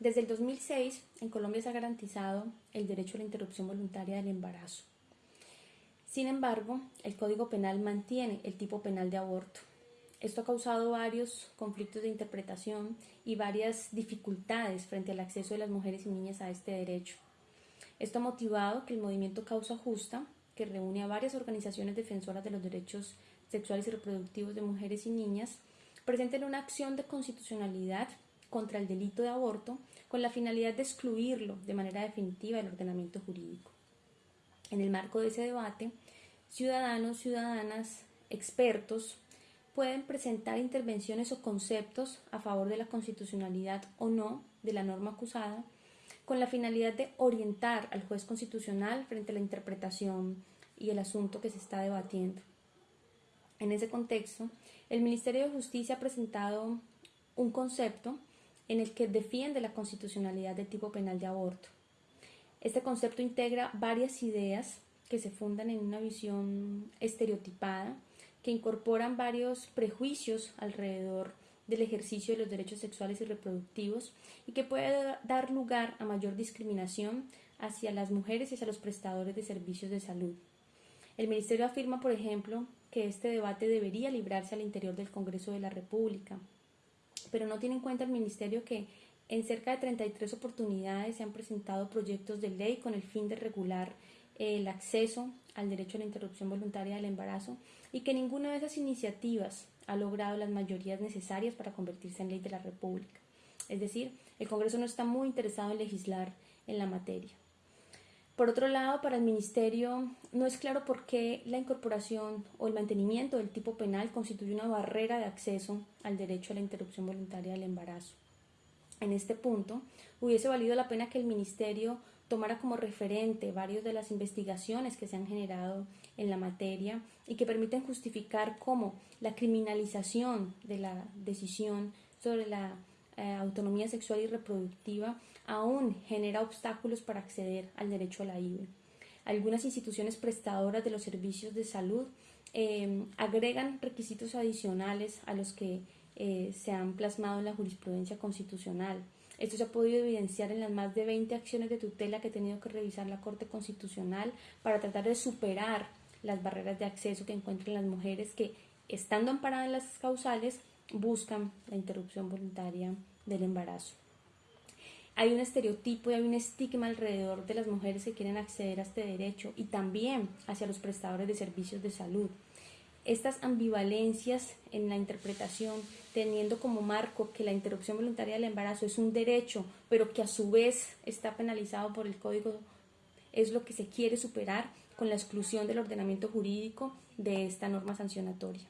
Desde el 2006, en Colombia se ha garantizado el derecho a la interrupción voluntaria del embarazo. Sin embargo, el Código Penal mantiene el tipo penal de aborto. Esto ha causado varios conflictos de interpretación y varias dificultades frente al acceso de las mujeres y niñas a este derecho. Esto ha motivado que el movimiento Causa Justa, que reúne a varias organizaciones defensoras de los derechos sexuales y reproductivos de mujeres y niñas, presenten una acción de constitucionalidad contra el delito de aborto con la finalidad de excluirlo de manera definitiva del ordenamiento jurídico. En el marco de ese debate, ciudadanos, ciudadanas, expertos pueden presentar intervenciones o conceptos a favor de la constitucionalidad o no de la norma acusada con la finalidad de orientar al juez constitucional frente a la interpretación y el asunto que se está debatiendo. En ese contexto, el Ministerio de Justicia ha presentado un concepto en el que defiende la constitucionalidad del tipo penal de aborto. Este concepto integra varias ideas que se fundan en una visión estereotipada, que incorporan varios prejuicios alrededor del ejercicio de los derechos sexuales y reproductivos y que puede dar lugar a mayor discriminación hacia las mujeres y hacia los prestadores de servicios de salud. El Ministerio afirma, por ejemplo, que este debate debería librarse al interior del Congreso de la República, pero no tiene en cuenta el Ministerio que en cerca de 33 oportunidades se han presentado proyectos de ley con el fin de regular el acceso al derecho a la interrupción voluntaria del embarazo y que ninguna de esas iniciativas ha logrado las mayorías necesarias para convertirse en ley de la República. Es decir, el Congreso no está muy interesado en legislar en la materia. Por otro lado, para el Ministerio no es claro por qué la incorporación o el mantenimiento del tipo penal constituye una barrera de acceso al derecho a la interrupción voluntaria del embarazo. En este punto, hubiese valido la pena que el Ministerio tomara como referente varias de las investigaciones que se han generado en la materia y que permiten justificar cómo la criminalización de la decisión sobre la eh, autonomía sexual y reproductiva aún genera obstáculos para acceder al derecho a la IVE. Algunas instituciones prestadoras de los servicios de salud em, agregan requisitos adicionales a los que eh, se han plasmado en la jurisprudencia constitucional. Esto se ha podido evidenciar en las más de 20 acciones de tutela que ha tenido que revisar la Corte Constitucional para tratar de superar las barreras de acceso que encuentran las mujeres que, estando amparadas en las causales, buscan la interrupción voluntaria del embarazo. Hay un estereotipo y hay un estigma alrededor de las mujeres que quieren acceder a este derecho y también hacia los prestadores de servicios de salud. Estas ambivalencias en la interpretación, teniendo como marco que la interrupción voluntaria del embarazo es un derecho, pero que a su vez está penalizado por el Código, es lo que se quiere superar con la exclusión del ordenamiento jurídico de esta norma sancionatoria.